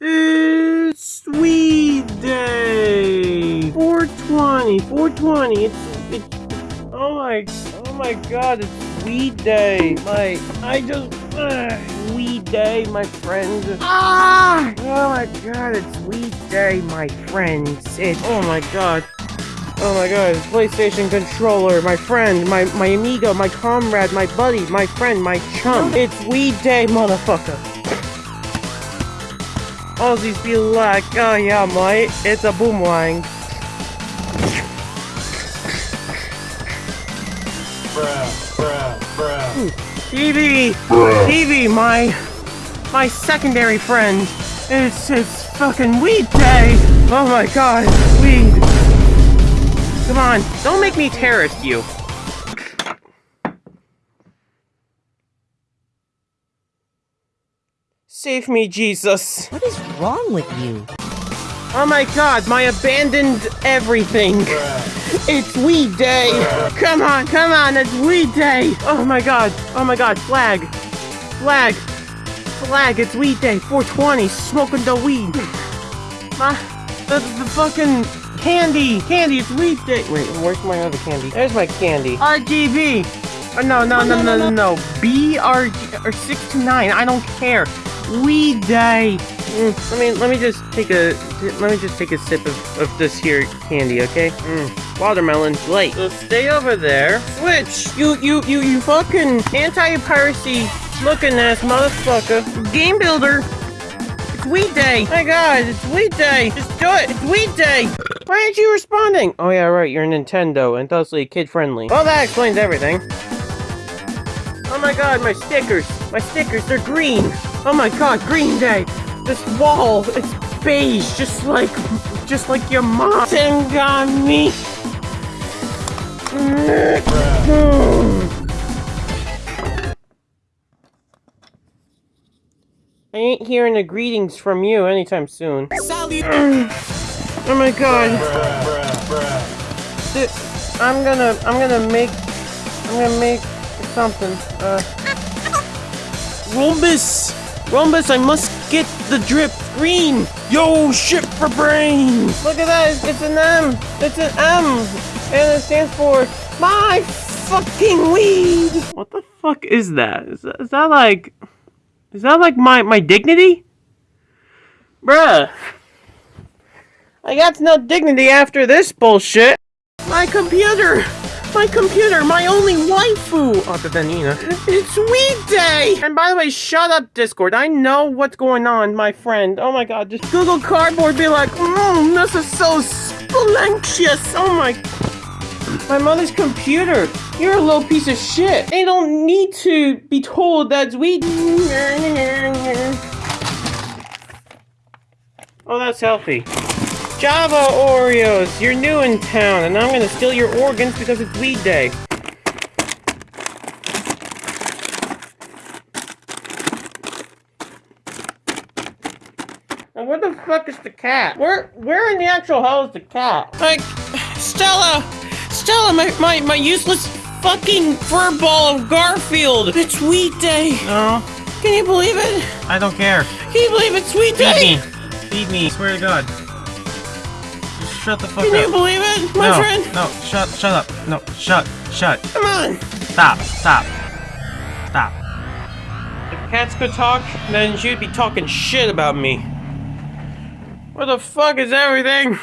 It's Weed Day! 420, 420, it's, it's, oh my, oh my god, it's Weed Day! My, I just, uh, Weed Day, my friends. Ah! Oh my god, it's Weed Day, my friends. It's, oh my god. Oh my god, PlayStation controller, my friend, my, my amigo, my comrade, my buddy, my friend, my chum. It's Weed Day, motherfucker. Aussies be like, oh yeah, mate, it's a boomerang. Bruh, bruh, bruh. TV! TV, my, my secondary friend. It's, it's fucking Weed Day! Oh my god. Come on, don't make me terrorist you. Save me, Jesus. What is wrong with you? Oh my god, my abandoned everything. It's weed day. Come on, come on, it's weed day. Oh my god, oh my god, flag. Flag. Flag, it's weed day. 420, smoking the weed. My, ah, the, the fucking candy. Candy, it's weed day. Wait, where's my other candy? There's my candy. RGB. Oh, no, no, no, no, no, no. BRG, or 6 to 9, I don't care. Weed day. Mm, let me let me just take a let me just take a sip of, of this here candy, okay? Mm, watermelon, light. So stay over there. Switch. You you you you fucking anti-piracy looking ass motherfucker. Game builder. It's weed day. My God, it's weed day. Just do it. It's weed day. Why aren't you responding? Oh yeah, right. You're Nintendo and thusly kid friendly. Well, that explains everything. Oh my god, my stickers! My stickers, they're green! Oh my god, Green Day! This wall, it's beige, just like, just like your mom got me! I ain't hearing the greetings from you anytime soon. Oh my god. Th- I'm gonna, I'm gonna make, I'm gonna make something. Uh, Rhombus! Rhombus, I must get the drip green! Yo, shit for brains! Look at that, it's, it's an M! It's an M! And it stands for my fucking weed! What the fuck is that? Is that, is that like... Is that like my, my dignity? Bruh. I got no dignity after this bullshit. My computer! My computer, my only waifu! Other than Nina. It's weed day! And by the way, shut up, Discord. I know what's going on, my friend. Oh my god, just Google Cardboard be like, mmm, this is so splendious. Oh my... My mother's computer. You're a little piece of shit. They don't need to be told that's weed. Oh, that's healthy. Java Oreos, you're new in town, and I'm gonna steal your organs because it's weed day. And where the fuck is the cat? Where, where in the actual hell is the cat? Like, Stella! Stella, my, my, my useless fucking fur ball of Garfield! It's weed day! No, Can you believe it? I don't care. Can you believe it's weed day? Feed me. Feed me. Swear to God. Just shut the fuck Can up. you believe it, my no, friend? no, shut, shut up. No, shut, shut. Come on! Stop, stop, stop. If cats could talk, then she'd be talking shit about me. Where the fuck is everything?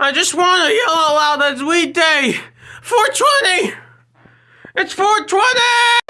I just want to yell out loud that's weed day! 420! It's 420!